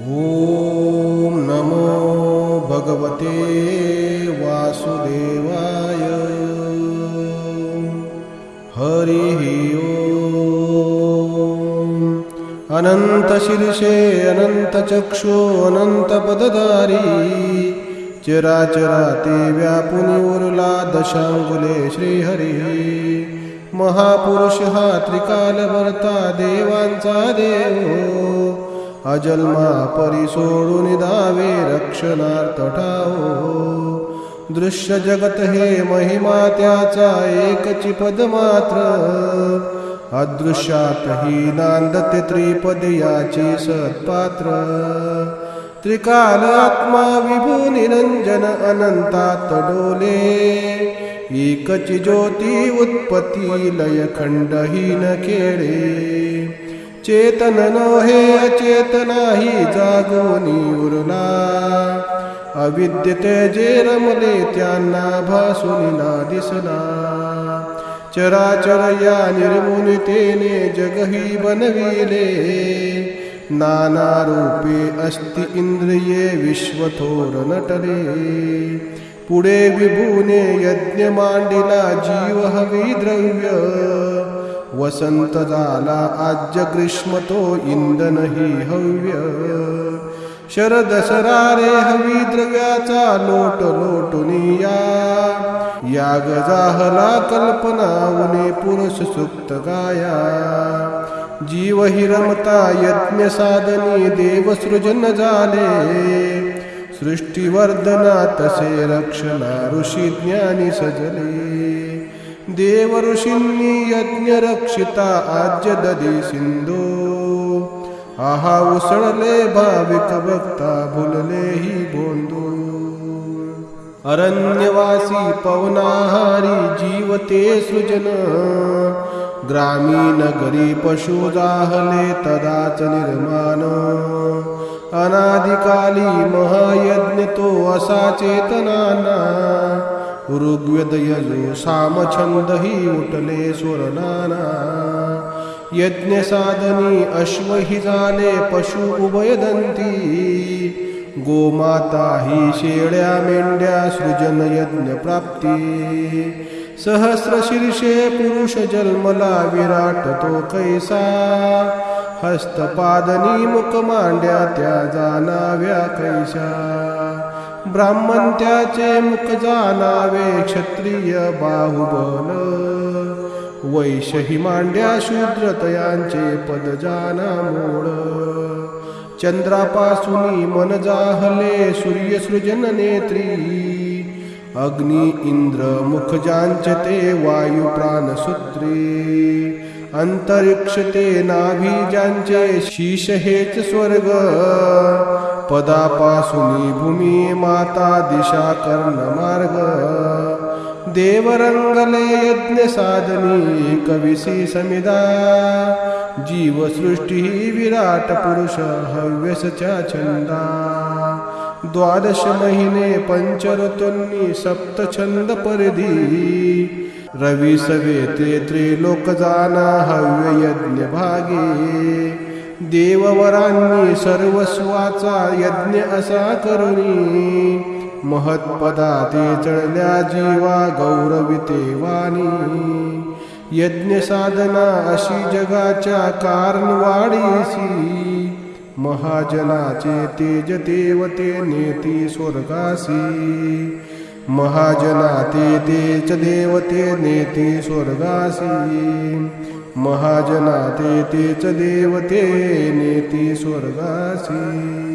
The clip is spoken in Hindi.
ॐ नमो भगवते वासुदेवाय। हरिः अनन्तशीर्षे अनन्तचक्षो, अनन्तपदधारी। चराचराते व्यापुनी उरला दशांगुले श्रीहरिः। महापुरुष हा त्रिकालभरता देवांचा देव अजन्मा परी सोडून दावे रक्षणार्थ ठाओ दृश्य जगत हे महिमा त्याचा एकची पद मात्र अदृश्यातही नांदते त्रिपद याची सत्पात्र. त्रिकाल आत्मा विभू निरंजन अनंतात डोले. एकची ज्योती उत्पत्ती लय खंडहीन चेतन नो हे अचेतनाही जागोनी उरला अविद्यते जे रमले त्यांना भासून ना दिसला चराचर या निर्मुनितेने जगही बनविले। नाना रूपे अस्ति इंद्रिये विश्वथोर नटले। पुढे विभूने यज्ञ मांडिला जीव हवी द्रव्य। वसंत झाला आज्य ग्रीष्म तो इंधन ही हव्य। शरद सरारे हवी द्रव्याचा लोट लोटुनिया। याग जाहला कल्पना उने पुरुष सुक्त गाया। जीव हि रमता यज्ञ साधनी देव सृजन झाले सृष्टीवर्धना तसे रक्षणा ऋषी ज्ञानी सजले। देव ऋषींनी यज्ञ रक्षिता आज्य ददी सिंधू आहा उसळले भाविक भक्ता भुलले ही बोंदू। अरण्यवासी पवनाहारी जीवते सृजन। ग्रामीण गरी पशु जाहले तदाच निर्माण। अनादिकाली महायज्ञ तो असा चेतनाना ऋग्वेद यजु सामछंद ही उठले स्वरनाना यज्ञ साधनी अश्व ही झाले पशु उभयदंती गोमाता ही शेळ्या मेंढ्या सृजन यज्ञ प्राप्ती। सहस्र शीर्षे पुरुष जन्मला विराट तो कैसा। हस्तपादनी मुख मांड्या त्या जाणाव्या कैसा। ब्राह्मण त्याचे मुख जाणावे क्षत्रिय बाहुबल. वैश्य ही मांड्या शूद्र तयांचे पद जाना मूळ. चंद्रापासून मन जाहले सूर्य सृजन नेत्री. अग्नी, इंद्र, मुख जांचते वायू प्राणसूत्री. अंतरिक्ष ते नाभी ज्यांचे शीश हेच स्वर्ग। पदापासून भूमी माता दिशा कर्ण मार्ग देवरंगले यज्ञ साधनी कविसी समिदा जीव सृष्टी विराट पुरुष हव्यसच्या छंदा द्वादश महिने सप्त छंद परिधी। रवी सवेते त्रिलोक जाना हव्य यज्ञ भागे. देववरांनी सर्वस्वाचा यज्ञ असा करुणी महत्पदा ते चढल्या जीवा गौरविते वाणी यज्ञ साधना अशी जगाच्या कारणवाडीसी महाजनाचे तेज देवते नेती स्वर्गासी. महाजनाती तेच देवते नेती स्वर्गासी। महाजनाती तेच देवते नेती स्वर्गासी।